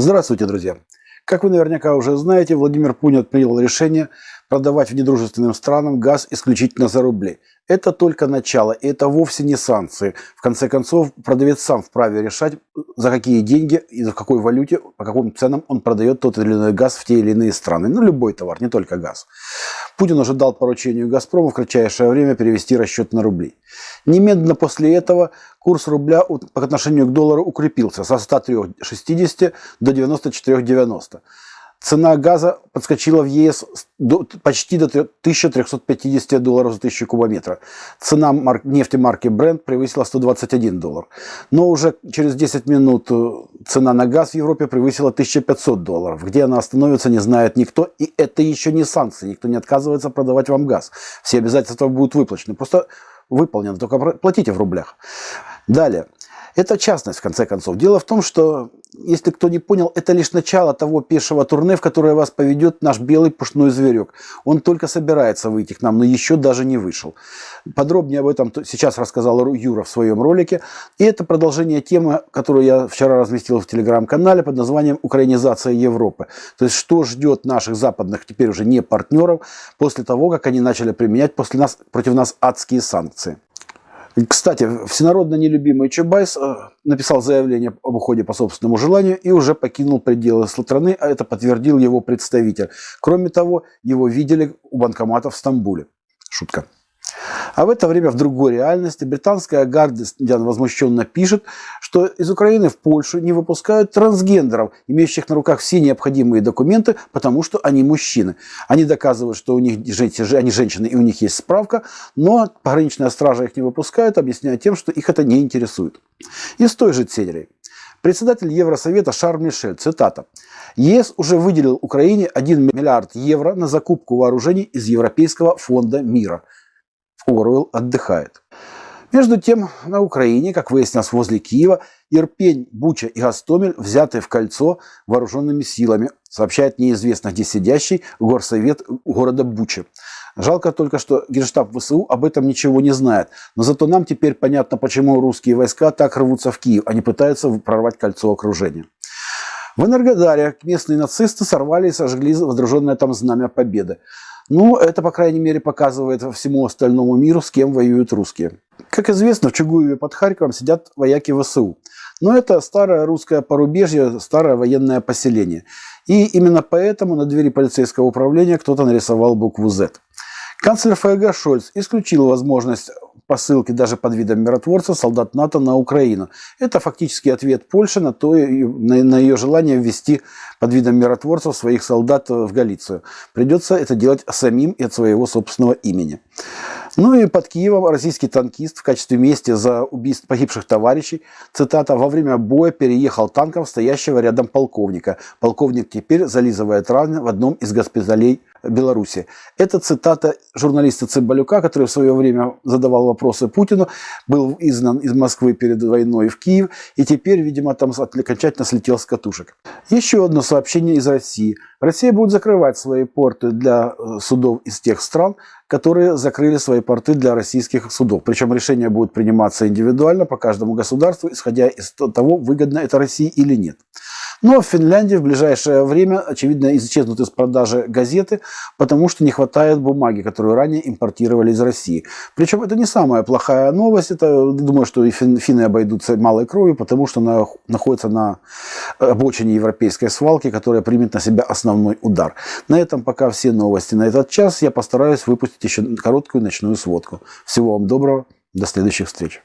Здравствуйте, друзья! Как вы наверняка уже знаете, Владимир Путин принял решение продавать недружественным странам газ исключительно за рубли. Это только начало, и это вовсе не санкции. В конце концов, продавец сам вправе решать, за какие деньги и за какой валюте, по каким ценам он продает тот или иной газ в те или иные страны. Ну, любой товар, не только газ. Путин уже дал поручению «Газпрому» в кратчайшее время перевести расчет на рубли. Немедленно после этого курс рубля по отношению к доллару укрепился со 103,60 до 94,90. Цена газа подскочила в ЕС до, почти до 1350 долларов за 1000 кубометра. Цена марк, нефти марки Brent превысила 121 доллар. Но уже через 10 минут э, цена на газ в Европе превысила 1500 долларов. Где она остановится, не знает никто. И это еще не санкции. Никто не отказывается продавать вам газ. Все обязательства будут выплачены. Просто выполнены. Только платите в рублях. Далее. Это частность, в конце концов. Дело в том, что, если кто не понял, это лишь начало того пешего турне, в которое вас поведет наш белый пушной зверек. Он только собирается выйти к нам, но еще даже не вышел. Подробнее об этом сейчас рассказал Юра в своем ролике. И это продолжение темы, которую я вчера разместил в телеграм-канале под названием «Украинизация Европы». То есть, что ждет наших западных, теперь уже не партнеров, после того, как они начали применять после нас, против нас адские санкции. Кстати, всенародно нелюбимый Чубайс э, написал заявление об уходе по собственному желанию и уже покинул пределы страны, а это подтвердил его представитель. Кроме того, его видели у банкомата в Стамбуле. Шутка. А в это время в другой реальности британская Гардиан возмущенно пишет, что из Украины в Польшу не выпускают трансгендеров, имеющих на руках все необходимые документы, потому что они мужчины. Они доказывают, что у них они женщины и у них есть справка, но пограничная стража их не выпускает, объясняя тем, что их это не интересует. Из той же серии. Председатель Евросовета Шарль Мишель, цитата, ЕС уже выделил Украине 1 миллиард евро на закупку вооружений из Европейского фонда мира – Оруэлл отдыхает. Между тем, на Украине, как выяснилось возле Киева, Ирпень, Буча и Гастомель взяты в кольцо вооруженными силами, сообщает неизвестно где сидящий горсовет города Буча. Жалко только, что Генштаб ВСУ об этом ничего не знает. Но зато нам теперь понятно, почему русские войска так рвутся в Киев. Они пытаются прорвать кольцо окружения. В Энергодаре местные нацисты сорвали и сожгли водруженное там знамя победы. Ну, это, по крайней мере, показывает всему остальному миру, с кем воюют русские. Как известно, в Чугуеве под Харьковом сидят вояки ВСУ. Но это старое русское порубежье, старое военное поселение. И именно поэтому на двери полицейского управления кто-то нарисовал букву «З». Канцлер ФРГ Шольц исключил возможность посылки даже под видом миротворца солдат НАТО на Украину. Это фактически ответ Польши на, то, на, на ее желание ввести под видом миротворцев своих солдат в Галицию. Придется это делать самим и от своего собственного имени. Ну и под Киевом российский танкист в качестве мести за убийство погибших товарищей, цитата, во время боя переехал танком стоящего рядом полковника. Полковник теперь зализывает раны в одном из госпиталей Беларуси. Это цитата журналиста Цымбалюка, который в свое время задавал вопросы Путину, был изгнан из Москвы перед войной в Киев, и теперь, видимо, там окончательно слетел с катушек. Еще одно сообщение из России. Россия будет закрывать свои порты для э, судов из тех стран, которые закрыли свои порты для российских судов. Причем решение будет приниматься индивидуально по каждому государству, исходя из того, выгодно это России или нет. Но в Финляндии в ближайшее время, очевидно, исчезнут из продажи газеты, потому что не хватает бумаги, которую ранее импортировали из России. Причем это не самая плохая новость. Это, думаю, что и финны обойдутся малой кровью, потому что она находится на обочине европейской свалки, которая примет на себя основной удар. На этом пока все новости на этот час. Я постараюсь выпустить еще короткую ночную сводку. Всего вам доброго. До следующих встреч.